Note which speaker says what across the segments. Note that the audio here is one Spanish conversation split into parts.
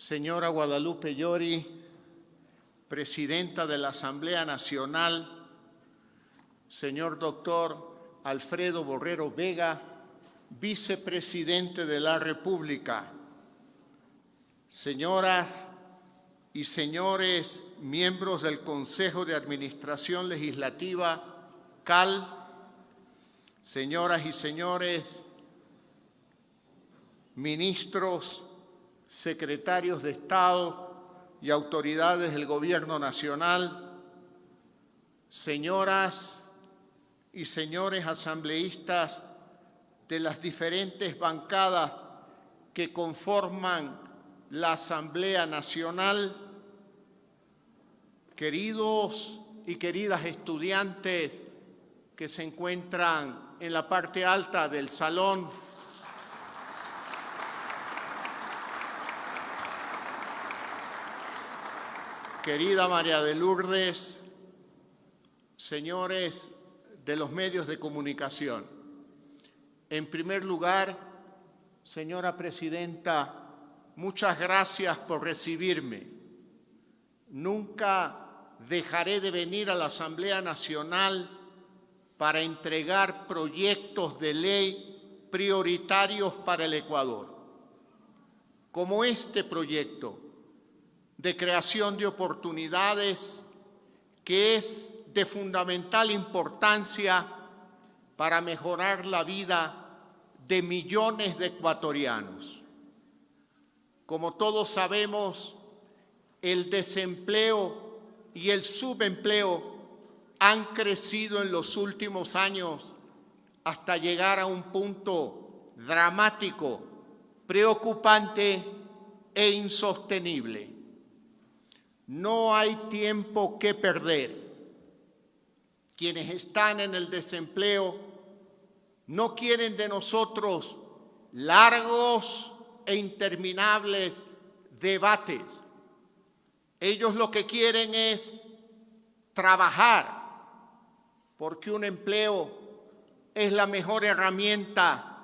Speaker 1: señora Guadalupe Llori, presidenta de la Asamblea Nacional, señor doctor Alfredo Borrero Vega, vicepresidente de la República, señoras y señores miembros del Consejo de Administración Legislativa, CAL, señoras y señores ministros, secretarios de Estado y autoridades del Gobierno Nacional, señoras y señores asambleístas de las diferentes bancadas que conforman la Asamblea Nacional, queridos y queridas estudiantes que se encuentran en la parte alta del salón, querida María de Lourdes, señores de los medios de comunicación. En primer lugar, señora presidenta, muchas gracias por recibirme. Nunca dejaré de venir a la Asamblea Nacional para entregar proyectos de ley prioritarios para el Ecuador, como este proyecto de creación de oportunidades que es de fundamental importancia para mejorar la vida de millones de ecuatorianos. Como todos sabemos, el desempleo y el subempleo han crecido en los últimos años hasta llegar a un punto dramático, preocupante e insostenible. No hay tiempo que perder. Quienes están en el desempleo no quieren de nosotros largos e interminables debates. Ellos lo que quieren es trabajar, porque un empleo es la mejor herramienta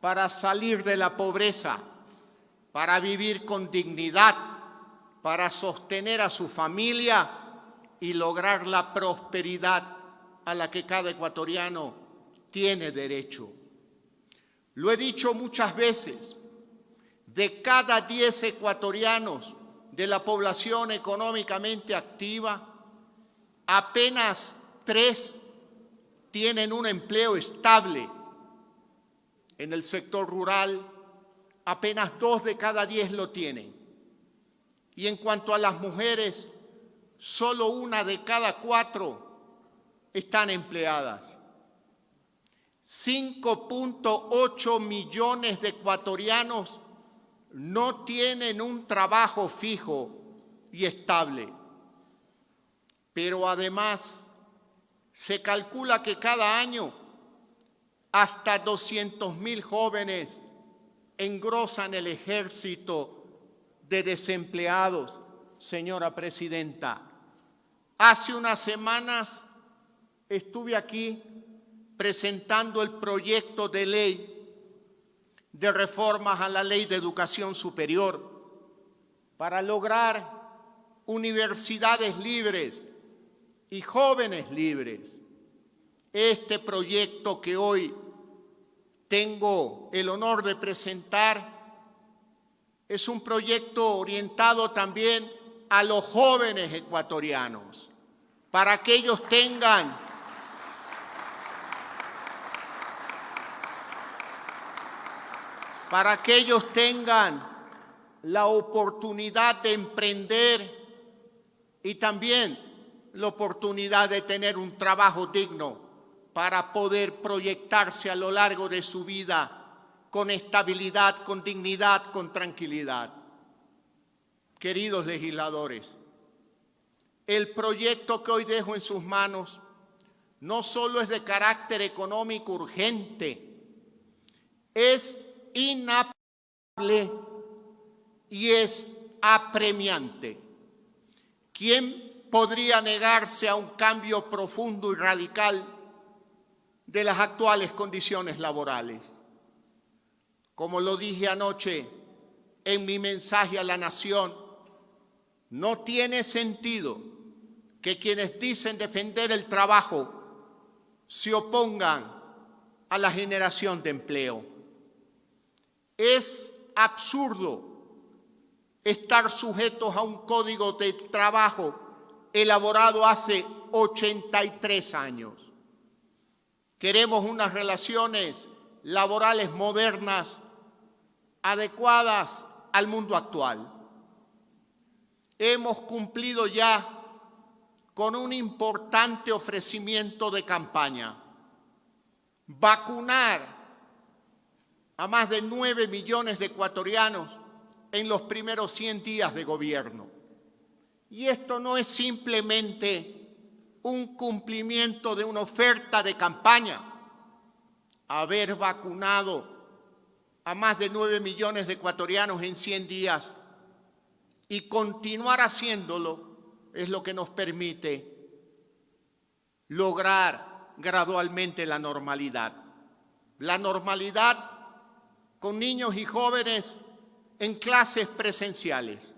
Speaker 1: para salir de la pobreza, para vivir con dignidad, para sostener a su familia y lograr la prosperidad a la que cada ecuatoriano tiene derecho. Lo he dicho muchas veces, de cada 10 ecuatorianos de la población económicamente activa, apenas tres tienen un empleo estable. En el sector rural, apenas dos de cada diez lo tienen. Y en cuanto a las mujeres, solo una de cada cuatro están empleadas. 5.8 millones de ecuatorianos no tienen un trabajo fijo y estable. Pero además se calcula que cada año hasta 200 mil jóvenes engrosan el ejército de desempleados, señora presidenta. Hace unas semanas estuve aquí presentando el proyecto de ley de reformas a la ley de educación superior para lograr universidades libres y jóvenes libres. Este proyecto que hoy tengo el honor de presentar es un proyecto orientado también a los jóvenes ecuatorianos, para que ellos tengan para que ellos tengan la oportunidad de emprender y también la oportunidad de tener un trabajo digno para poder proyectarse a lo largo de su vida con estabilidad, con dignidad, con tranquilidad. Queridos legisladores, el proyecto que hoy dejo en sus manos no solo es de carácter económico urgente, es inapelable y es apremiante. ¿Quién podría negarse a un cambio profundo y radical de las actuales condiciones laborales? Como lo dije anoche, en mi mensaje a la nación, no tiene sentido que quienes dicen defender el trabajo se opongan a la generación de empleo. Es absurdo estar sujetos a un código de trabajo elaborado hace 83 años. Queremos unas relaciones laborales modernas adecuadas al mundo actual. Hemos cumplido ya con un importante ofrecimiento de campaña. Vacunar a más de 9 millones de ecuatorianos en los primeros 100 días de gobierno. Y esto no es simplemente un cumplimiento de una oferta de campaña. Haber vacunado a más de 9 millones de ecuatorianos en 100 días y continuar haciéndolo es lo que nos permite lograr gradualmente la normalidad. La normalidad con niños y jóvenes en clases presenciales,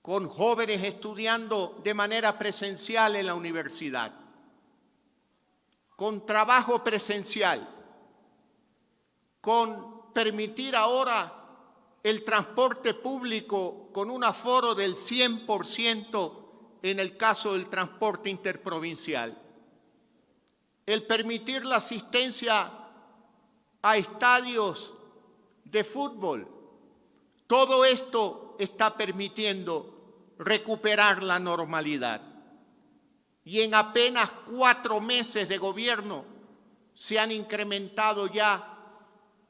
Speaker 1: con jóvenes estudiando de manera presencial en la universidad, con trabajo presencial, con permitir ahora el transporte público con un aforo del 100% en el caso del transporte interprovincial, el permitir la asistencia a estadios de fútbol, todo esto está permitiendo recuperar la normalidad. Y en apenas cuatro meses de gobierno se han incrementado ya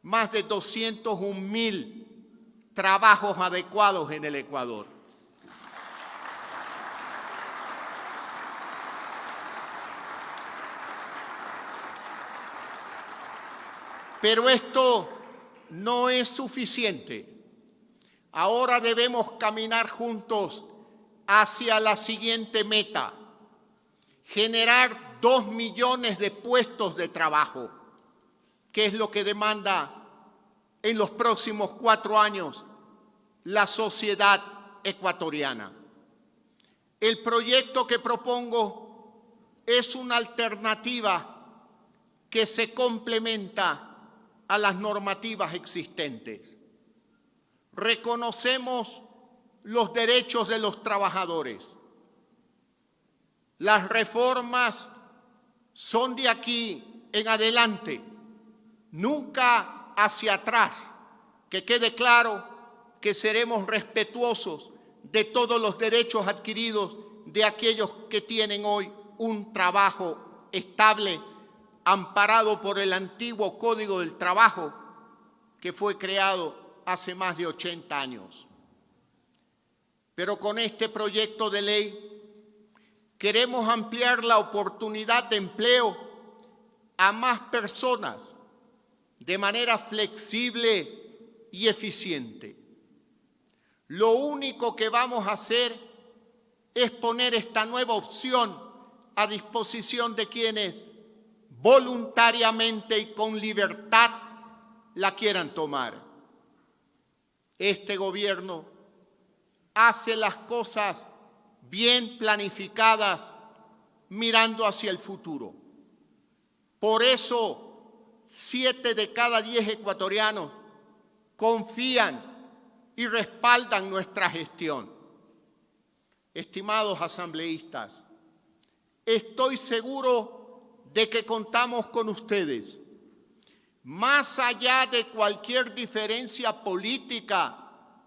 Speaker 1: más de 201 mil trabajos adecuados en el Ecuador. Pero esto no es suficiente. Ahora debemos caminar juntos hacia la siguiente meta, generar dos millones de puestos de trabajo, que es lo que demanda en los próximos cuatro años la sociedad ecuatoriana. El proyecto que propongo es una alternativa que se complementa a las normativas existentes. Reconocemos los derechos de los trabajadores. Las reformas son de aquí en adelante, nunca hacia atrás, que quede claro que seremos respetuosos de todos los derechos adquiridos de aquellos que tienen hoy un trabajo estable, amparado por el antiguo Código del Trabajo que fue creado hace más de 80 años. Pero con este proyecto de ley queremos ampliar la oportunidad de empleo a más personas de manera flexible y eficiente. Lo único que vamos a hacer es poner esta nueva opción a disposición de quienes voluntariamente y con libertad la quieran tomar. Este gobierno hace las cosas bien planificadas mirando hacia el futuro. Por eso siete de cada diez ecuatorianos confían y respaldan nuestra gestión. Estimados asambleístas, estoy seguro de que contamos con ustedes. Más allá de cualquier diferencia política,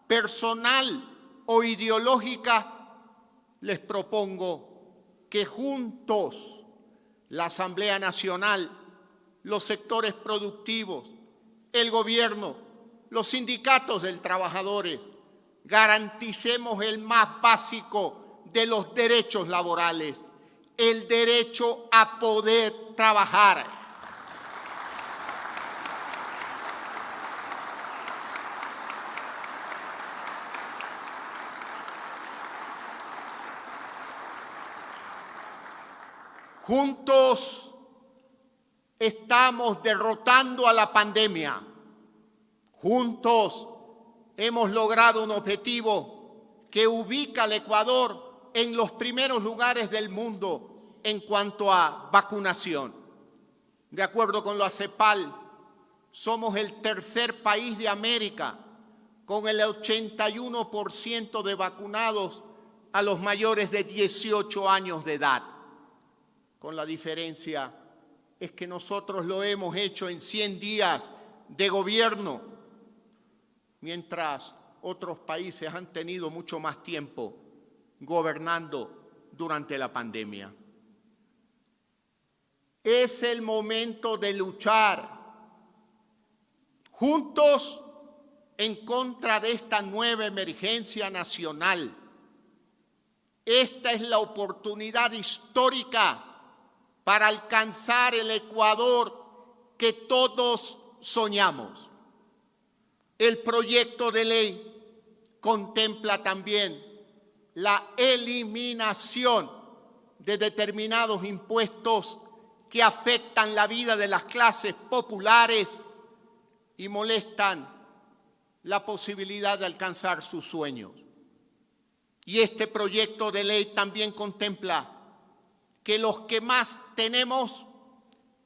Speaker 1: personal o ideológica, les propongo que juntos la Asamblea Nacional los sectores productivos, el gobierno, los sindicatos de trabajadores, garanticemos el más básico de los derechos laborales, el derecho a poder trabajar. Juntos estamos derrotando a la pandemia. Juntos hemos logrado un objetivo que ubica al Ecuador en los primeros lugares del mundo en cuanto a vacunación. De acuerdo con la CEPAL, somos el tercer país de América con el 81% de vacunados a los mayores de 18 años de edad. Con la diferencia es que nosotros lo hemos hecho en 100 días de gobierno, mientras otros países han tenido mucho más tiempo gobernando durante la pandemia. Es el momento de luchar juntos en contra de esta nueva emergencia nacional. Esta es la oportunidad histórica para alcanzar el Ecuador que todos soñamos. El proyecto de ley contempla también la eliminación de determinados impuestos que afectan la vida de las clases populares y molestan la posibilidad de alcanzar sus sueños. Y este proyecto de ley también contempla que los que más tenemos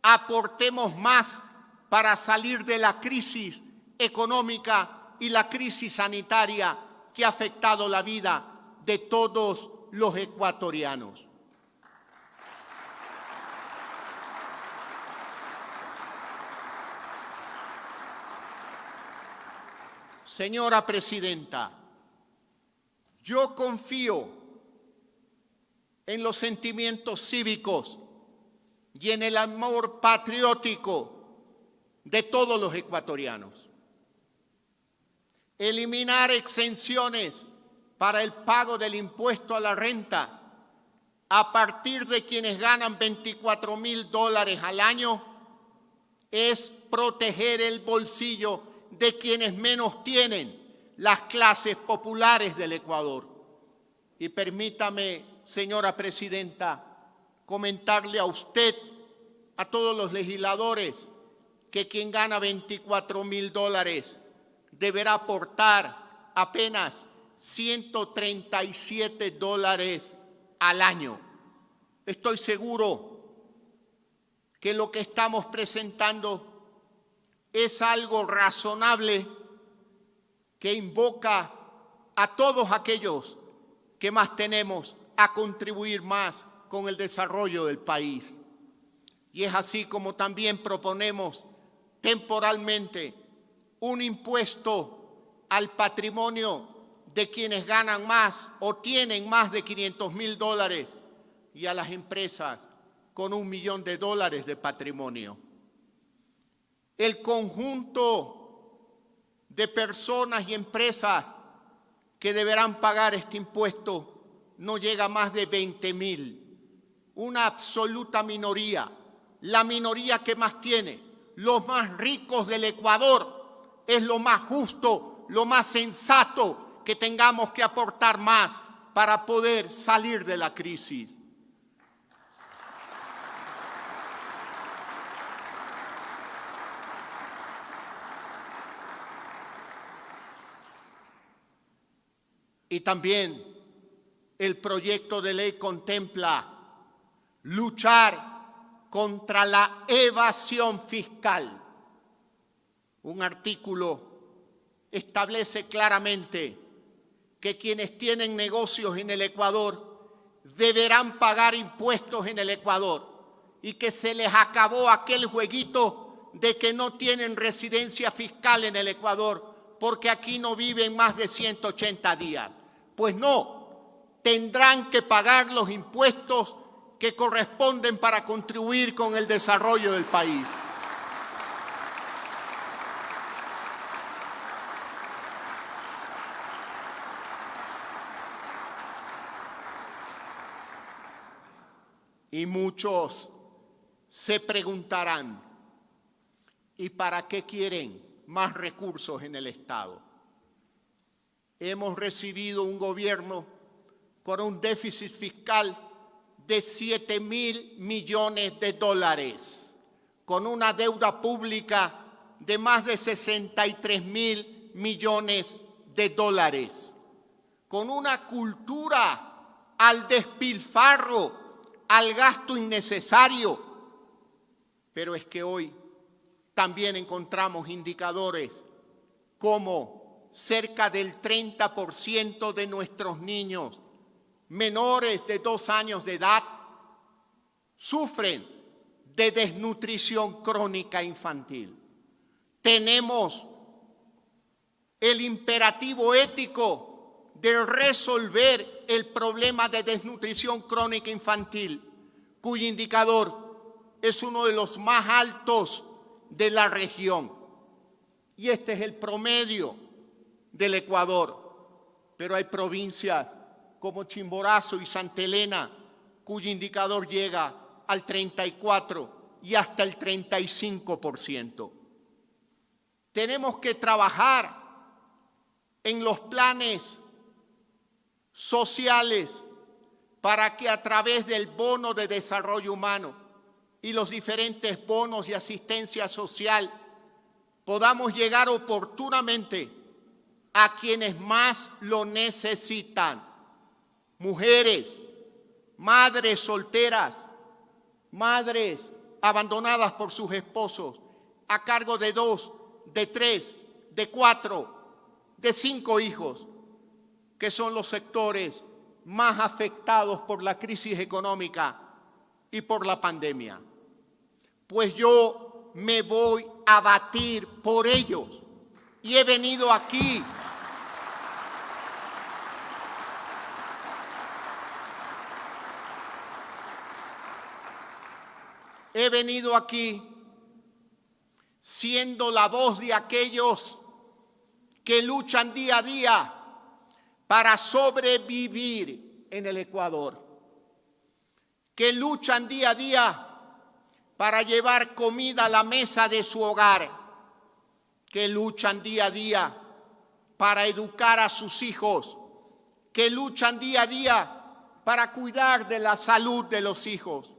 Speaker 1: aportemos más para salir de la crisis económica y la crisis sanitaria que ha afectado la vida de todos los ecuatorianos. Señora Presidenta, yo confío en los sentimientos cívicos y en el amor patriótico de todos los ecuatorianos. Eliminar exenciones para el pago del impuesto a la renta a partir de quienes ganan 24 mil dólares al año es proteger el bolsillo de quienes menos tienen, las clases populares del Ecuador. Y permítame, señora presidenta, comentarle a usted, a todos los legisladores, que quien gana 24 mil dólares deberá aportar apenas 137 dólares al año. Estoy seguro que lo que estamos presentando es algo razonable que invoca a todos aquellos que más tenemos a contribuir más con el desarrollo del país. Y es así como también proponemos temporalmente un impuesto al patrimonio de quienes ganan más o tienen más de 500 mil dólares y a las empresas con un millón de dólares de patrimonio el conjunto de personas y empresas que deberán pagar este impuesto no llega más de 20 mil. Una absoluta minoría, la minoría que más tiene, los más ricos del Ecuador, es lo más justo, lo más sensato que tengamos que aportar más para poder salir de la crisis. Y también el proyecto de ley contempla luchar contra la evasión fiscal. Un artículo establece claramente que quienes tienen negocios en el Ecuador deberán pagar impuestos en el Ecuador y que se les acabó aquel jueguito de que no tienen residencia fiscal en el Ecuador porque aquí no viven más de 180 días. Pues no, tendrán que pagar los impuestos que corresponden para contribuir con el desarrollo del país. Y muchos se preguntarán, ¿y para qué quieren más recursos en el Estado? hemos recibido un gobierno con un déficit fiscal de 7 mil millones de dólares, con una deuda pública de más de 63 mil millones de dólares, con una cultura al despilfarro, al gasto innecesario. Pero es que hoy también encontramos indicadores como cerca del 30% de nuestros niños menores de dos años de edad sufren de desnutrición crónica infantil. Tenemos el imperativo ético de resolver el problema de desnutrición crónica infantil, cuyo indicador es uno de los más altos de la región. Y este es el promedio del Ecuador. Pero hay provincias como Chimborazo y Santa Elena, cuyo indicador llega al 34 y hasta el 35%. Tenemos que trabajar en los planes sociales para que a través del bono de desarrollo humano y los diferentes bonos de asistencia social podamos llegar oportunamente a quienes más lo necesitan mujeres, madres solteras, madres abandonadas por sus esposos, a cargo de dos, de tres, de cuatro, de cinco hijos, que son los sectores más afectados por la crisis económica y por la pandemia. Pues yo me voy a batir por ellos y he venido aquí he venido aquí siendo la voz de aquellos que luchan día a día para sobrevivir en el Ecuador, que luchan día a día para llevar comida a la mesa de su hogar, que luchan día a día para educar a sus hijos, que luchan día a día para cuidar de la salud de los hijos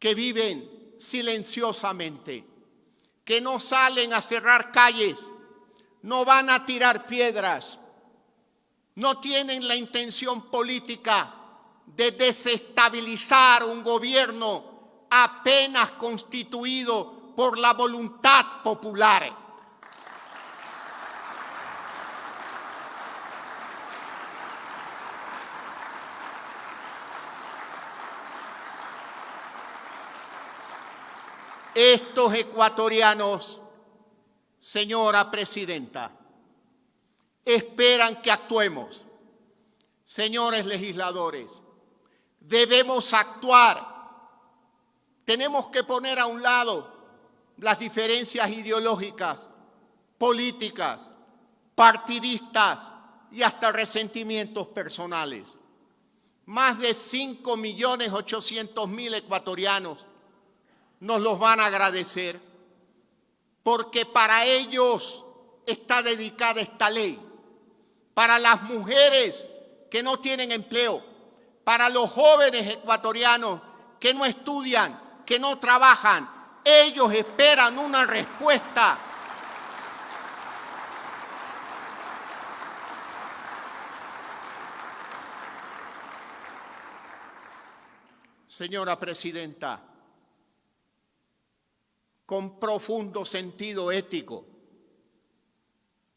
Speaker 1: que viven silenciosamente, que no salen a cerrar calles, no van a tirar piedras, no tienen la intención política de desestabilizar un gobierno apenas constituido por la voluntad popular. Estos ecuatorianos, señora presidenta, esperan que actuemos. Señores legisladores, debemos actuar. Tenemos que poner a un lado las diferencias ideológicas, políticas, partidistas y hasta resentimientos personales. Más de 5 millones 800 mil ecuatorianos nos los van a agradecer, porque para ellos está dedicada esta ley, para las mujeres que no tienen empleo, para los jóvenes ecuatorianos que no estudian, que no trabajan, ellos esperan una respuesta. Señora Presidenta, con profundo sentido ético.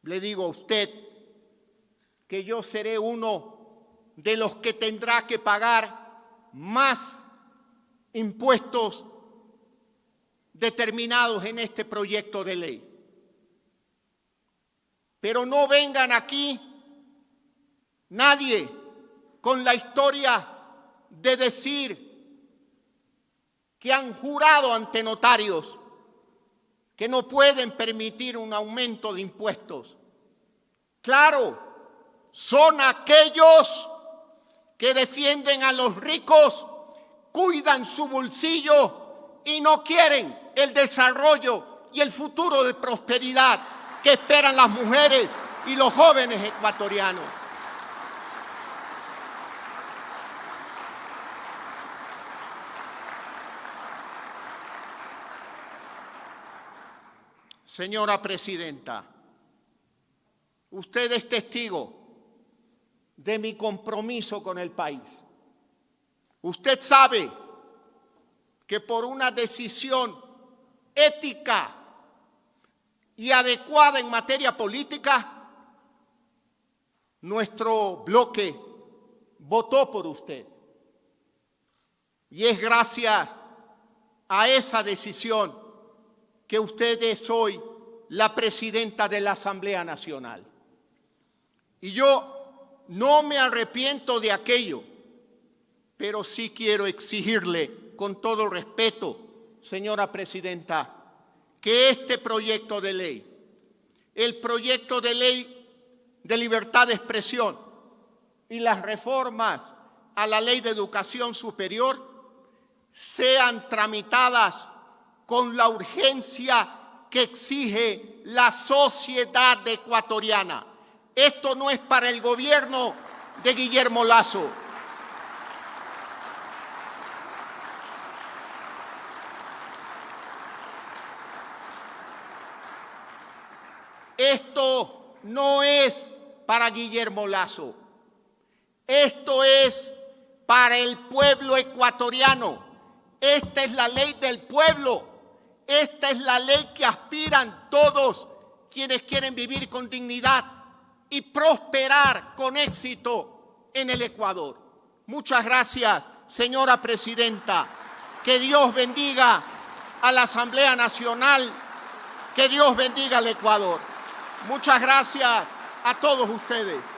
Speaker 1: Le digo a usted que yo seré uno de los que tendrá que pagar más impuestos determinados en este proyecto de ley. Pero no vengan aquí nadie con la historia de decir que han jurado ante notarios que no pueden permitir un aumento de impuestos. Claro, son aquellos que defienden a los ricos, cuidan su bolsillo y no quieren el desarrollo y el futuro de prosperidad que esperan las mujeres y los jóvenes ecuatorianos. Señora Presidenta, usted es testigo de mi compromiso con el país. Usted sabe que por una decisión ética y adecuada en materia política, nuestro bloque votó por usted. Y es gracias a esa decisión que usted es hoy la presidenta de la Asamblea Nacional. Y yo no me arrepiento de aquello, pero sí quiero exigirle con todo respeto, señora presidenta, que este proyecto de ley, el proyecto de ley de libertad de expresión y las reformas a la ley de educación superior sean tramitadas con la urgencia que exige la sociedad ecuatoriana. Esto no es para el gobierno de Guillermo Lazo. Esto no es para Guillermo Lazo. Esto es para el pueblo ecuatoriano. Esta es la ley del pueblo. Esta es la ley que aspiran todos quienes quieren vivir con dignidad y prosperar con éxito en el Ecuador. Muchas gracias, señora presidenta. Que Dios bendiga a la Asamblea Nacional. Que Dios bendiga al Ecuador. Muchas gracias a todos ustedes.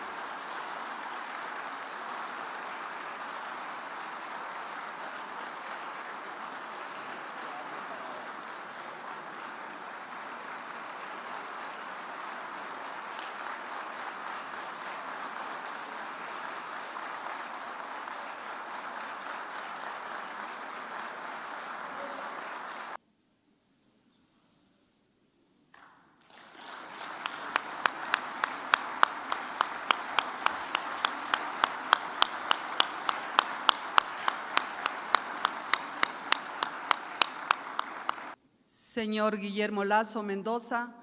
Speaker 2: Señor Guillermo Lazo Mendoza,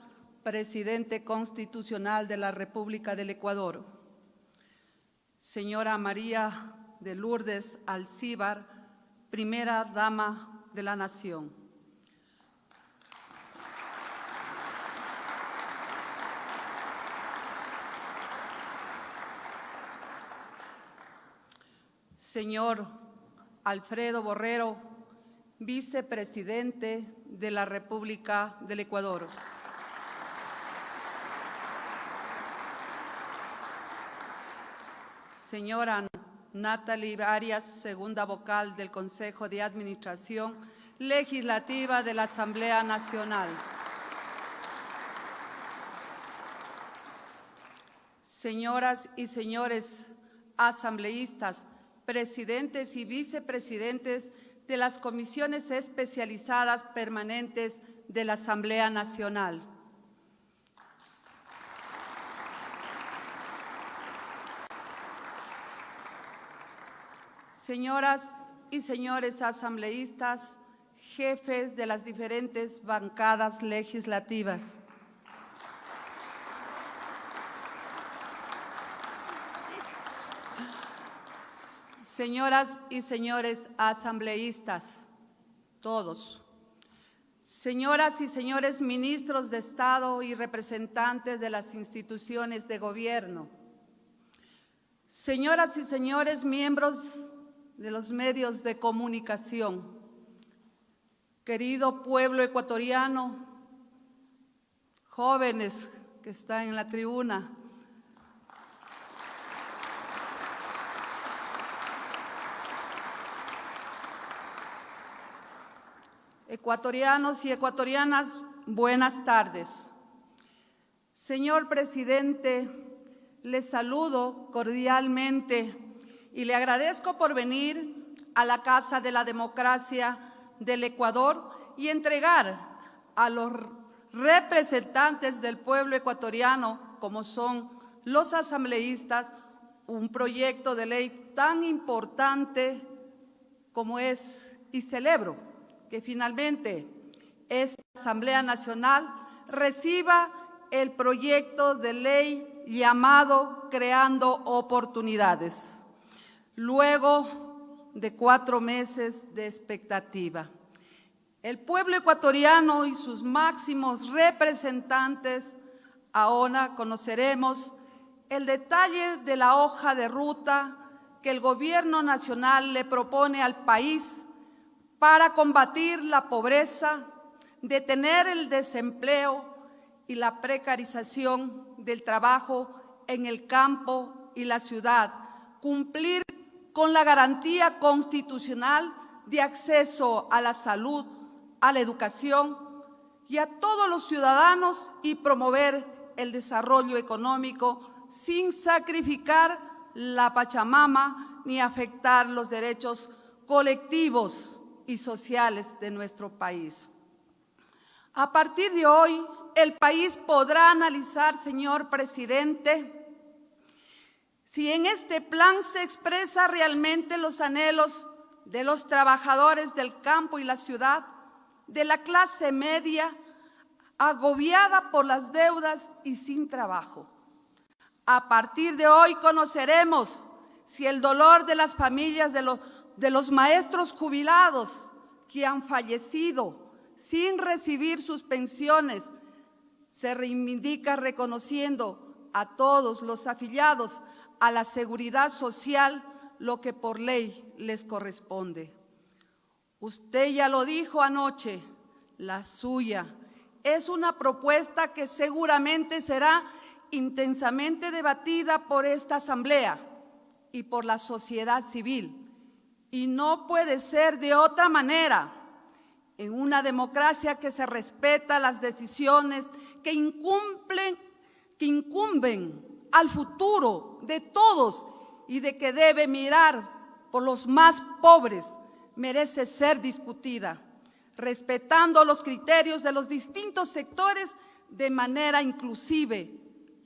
Speaker 2: Presidente Constitucional de la República del Ecuador. Señora María de Lourdes Alcíbar, Primera Dama de la Nación. Señor Alfredo Borrero, Vicepresidente de la República del Ecuador. Señora Natalie Arias, segunda vocal del Consejo de Administración Legislativa de la Asamblea Nacional. Señoras y señores asambleístas, presidentes y vicepresidentes de las comisiones especializadas permanentes de la Asamblea Nacional. Señoras y señores asambleístas, jefes de las diferentes bancadas legislativas. Señoras y señores asambleístas, todos. Señoras y señores ministros de Estado y representantes de las instituciones de gobierno. Señoras y señores miembros de los medios de comunicación. Querido pueblo ecuatoriano, jóvenes que están en la tribuna, Ecuatorianos y ecuatorianas, buenas tardes. Señor presidente, le saludo cordialmente y le agradezco por venir a la Casa de la Democracia del Ecuador y entregar a los representantes del pueblo ecuatoriano, como son los asambleístas, un proyecto de ley tan importante como es, y celebro que finalmente esta Asamblea Nacional reciba el proyecto de ley llamado Creando Oportunidades, luego de cuatro meses de expectativa. El pueblo ecuatoriano y sus máximos representantes ahora conoceremos el detalle de la hoja de ruta que el Gobierno Nacional le propone al país para combatir la pobreza, detener el desempleo y la precarización del trabajo en el campo y la ciudad, cumplir con la garantía constitucional de acceso a la salud, a la educación y a todos los ciudadanos y promover el desarrollo económico sin sacrificar la Pachamama ni afectar los derechos colectivos y sociales de nuestro país. A partir de hoy, el país podrá analizar, señor presidente, si en este plan se expresa realmente los anhelos de los trabajadores del campo y la ciudad, de la clase media, agobiada por las deudas y sin trabajo. A partir de hoy conoceremos si el dolor de las familias de los, de los maestros jubilados que han fallecido sin recibir sus pensiones se reivindica reconociendo a todos los afiliados a la seguridad social lo que por ley les corresponde. Usted ya lo dijo anoche, la suya es una propuesta que seguramente será intensamente debatida por esta Asamblea y por la sociedad civil. Y no puede ser de otra manera en una democracia que se respeta las decisiones que incumplen, que incumben al futuro de todos y de que debe mirar por los más pobres, merece ser discutida, respetando los criterios de los distintos sectores de manera inclusive,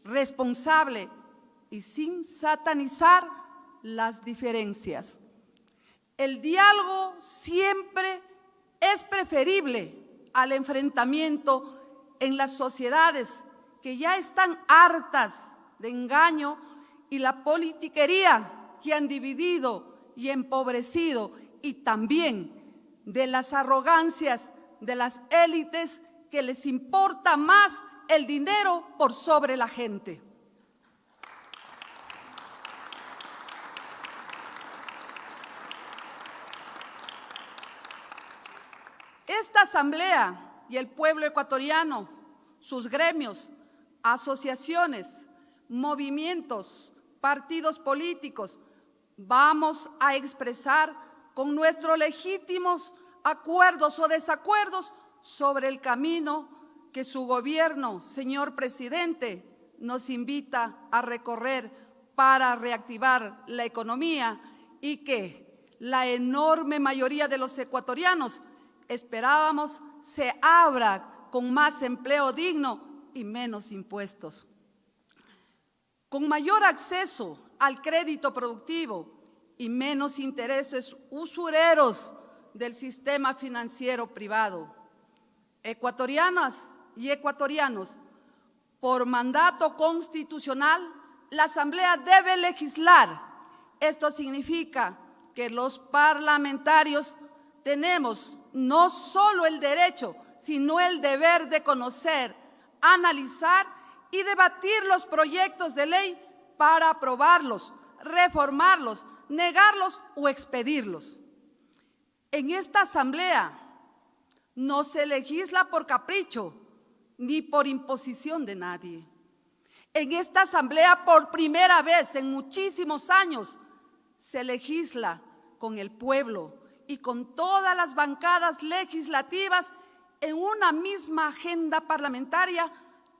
Speaker 2: responsable y sin satanizar las diferencias. El diálogo siempre es preferible al enfrentamiento en las sociedades que ya están hartas de engaño y la politiquería que han dividido y empobrecido y también de las arrogancias de las élites que les importa más el dinero por sobre la gente. Esta asamblea y el pueblo ecuatoriano, sus gremios, asociaciones, movimientos, partidos políticos, vamos a expresar con nuestros legítimos acuerdos o desacuerdos sobre el camino que su gobierno, señor presidente, nos invita a recorrer para reactivar la economía y que la enorme mayoría de los ecuatorianos esperábamos se abra con más empleo digno y menos impuestos. Con mayor acceso al crédito productivo y menos intereses usureros del sistema financiero privado. Ecuatorianas y ecuatorianos, por mandato constitucional, la Asamblea debe legislar. Esto significa que los parlamentarios tenemos no solo el derecho, sino el deber de conocer, analizar y debatir los proyectos de ley para aprobarlos, reformarlos, negarlos o expedirlos. En esta asamblea no se legisla por capricho ni por imposición de nadie. En esta asamblea por primera vez en muchísimos años se legisla con el pueblo y con todas las bancadas legislativas en una misma agenda parlamentaria,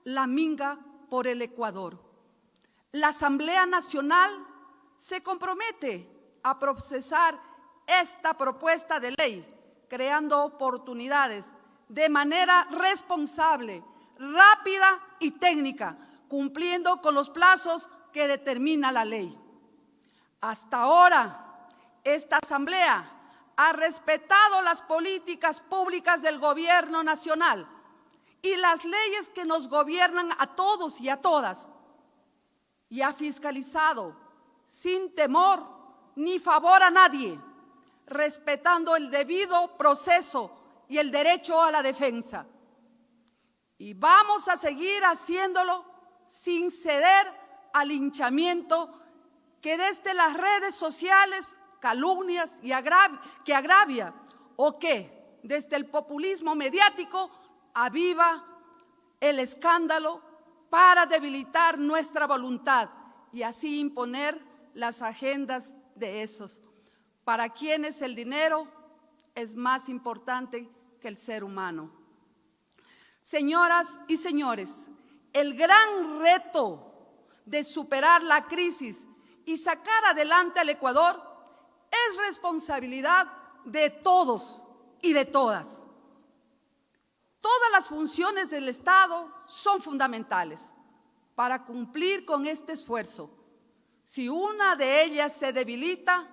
Speaker 2: la minga por el Ecuador. La Asamblea Nacional se compromete a procesar esta propuesta de ley creando oportunidades de manera responsable, rápida y técnica, cumpliendo con los plazos que determina la ley. Hasta ahora, esta Asamblea ha respetado las políticas públicas del Gobierno Nacional y las leyes que nos gobiernan a todos y a todas. y ha fiscalizado sin temor ni favor a nadie, respetando el debido proceso y el derecho a la defensa. Y vamos a seguir haciéndolo sin ceder al linchamiento que desde las redes sociales calumnias y que agravia o que desde el populismo mediático aviva el escándalo para debilitar nuestra voluntad y así imponer las agendas de esos, para quienes el dinero es más importante que el ser humano. Señoras y señores, el gran reto de superar la crisis y sacar adelante al Ecuador es responsabilidad de todos y de todas. Todas las funciones del Estado son fundamentales para cumplir con este esfuerzo. Si una de ellas se debilita,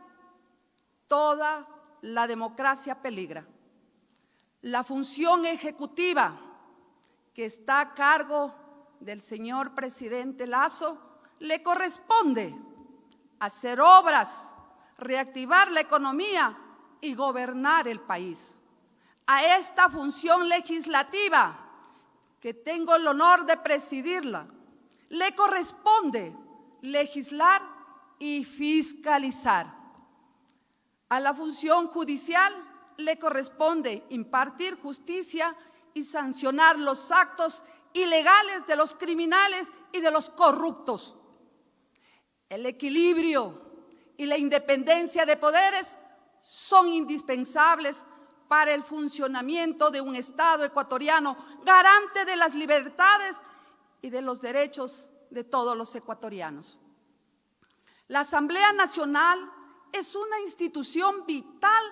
Speaker 2: toda la democracia peligra. La función ejecutiva que está a cargo del señor presidente Lazo le corresponde hacer obras, reactivar la economía y gobernar el país. A esta función legislativa, que tengo el honor de presidirla, le corresponde legislar y fiscalizar. A la función judicial le corresponde impartir justicia y sancionar los actos ilegales de los criminales y de los corruptos. El equilibrio y la independencia de poderes son indispensables para el funcionamiento de un Estado ecuatoriano garante de las libertades y de los derechos de todos los ecuatorianos. La Asamblea Nacional es una institución vital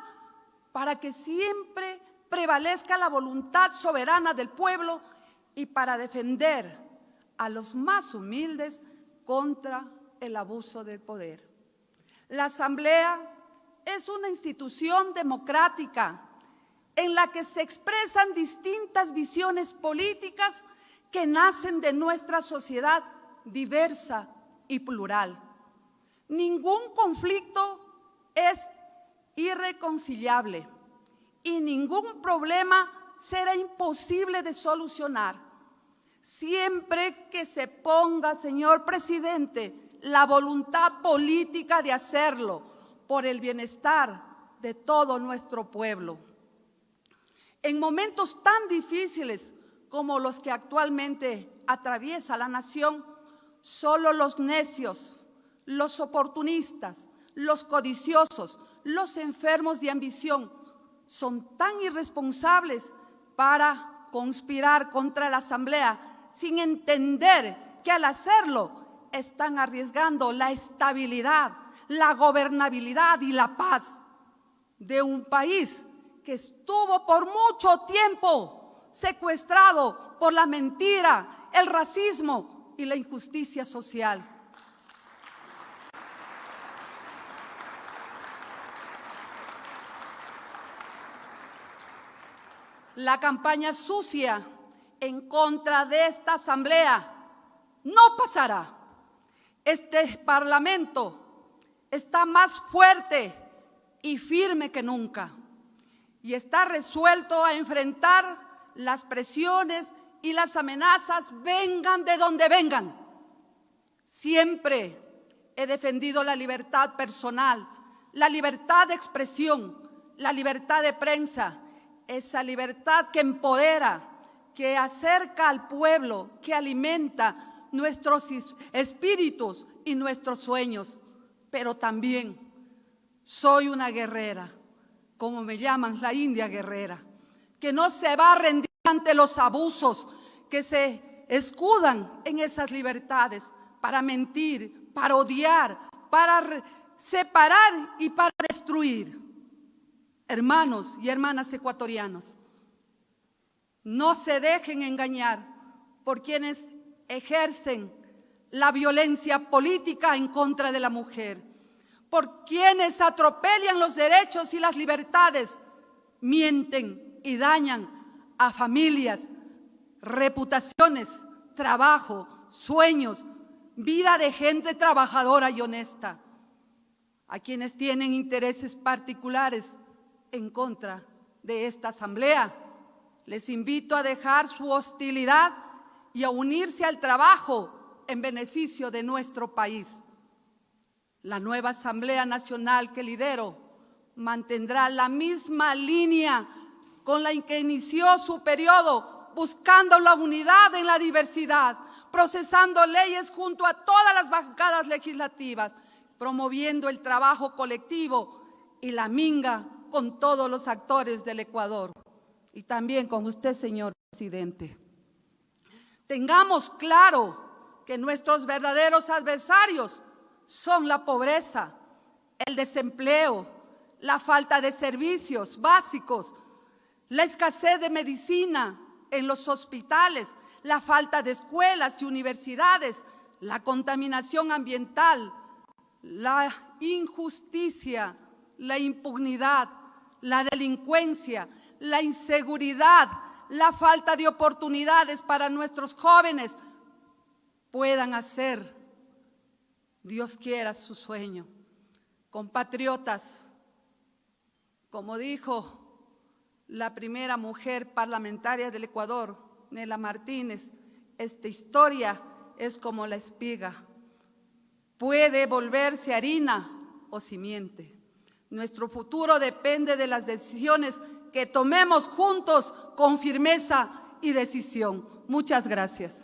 Speaker 2: para que siempre prevalezca la voluntad soberana del pueblo y para defender a los más humildes contra el abuso del poder. La Asamblea es una institución democrática en la que se expresan distintas visiones políticas que nacen de nuestra sociedad diversa y plural. Ningún conflicto es irreconciliable y ningún problema será imposible de solucionar. Siempre que se ponga, señor presidente, la voluntad política de hacerlo por el bienestar de todo nuestro pueblo. En momentos tan difíciles como los que actualmente atraviesa la nación, solo los necios, los oportunistas, los codiciosos, los enfermos de ambición son tan irresponsables para conspirar contra la Asamblea sin entender que al hacerlo están arriesgando la estabilidad, la gobernabilidad y la paz de un país que estuvo por mucho tiempo secuestrado por la mentira, el racismo y la injusticia social. La campaña sucia en contra de esta asamblea no pasará. Este Parlamento está más fuerte y firme que nunca y está resuelto a enfrentar las presiones y las amenazas vengan de donde vengan. Siempre he defendido la libertad personal, la libertad de expresión, la libertad de prensa, esa libertad que empodera, que acerca al pueblo, que alimenta nuestros espíritus y nuestros sueños, pero también soy una guerrera, como me llaman la India guerrera, que no se va a rendir ante los abusos que se escudan en esas libertades para mentir, para odiar, para separar y para destruir. Hermanos y hermanas ecuatorianos, no se dejen engañar por quienes ejercen la violencia política en contra de la mujer, por quienes atropellan los derechos y las libertades, mienten y dañan a familias, reputaciones, trabajo, sueños, vida de gente trabajadora y honesta. A quienes tienen intereses particulares en contra de esta asamblea, les invito a dejar su hostilidad y a unirse al trabajo en beneficio de nuestro país. La nueva Asamblea Nacional que lidero mantendrá la misma línea con la que inició su periodo, buscando la unidad en la diversidad, procesando leyes junto a todas las bancadas legislativas, promoviendo el trabajo colectivo y la minga con todos los actores del Ecuador y también con usted, señor presidente. Tengamos claro que nuestros verdaderos adversarios son la pobreza, el desempleo, la falta de servicios básicos, la escasez de medicina en los hospitales, la falta de escuelas y universidades, la contaminación ambiental, la injusticia, la impunidad, la delincuencia, la inseguridad, la falta de oportunidades para nuestros jóvenes puedan hacer Dios quiera su sueño. Compatriotas, como dijo la primera mujer parlamentaria del Ecuador, Nela Martínez, esta historia es como la espiga. Puede volverse harina o simiente. Nuestro futuro depende de las decisiones que tomemos juntos con firmeza y decisión. Muchas gracias.